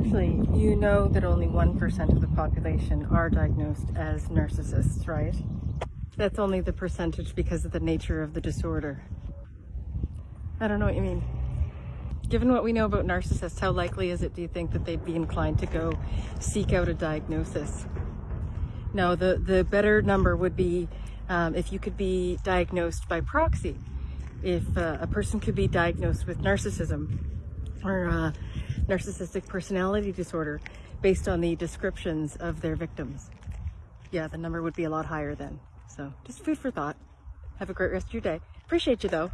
Actually, you know that only 1% of the population are diagnosed as narcissists, right? That's only the percentage because of the nature of the disorder. I don't know what you mean. Given what we know about narcissists, how likely is it, do you think, that they'd be inclined to go seek out a diagnosis? No, the, the better number would be um, if you could be diagnosed by proxy. If uh, a person could be diagnosed with narcissism or uh, narcissistic personality disorder based on the descriptions of their victims. Yeah, the number would be a lot higher then. So just food for thought. Have a great rest of your day. Appreciate you though.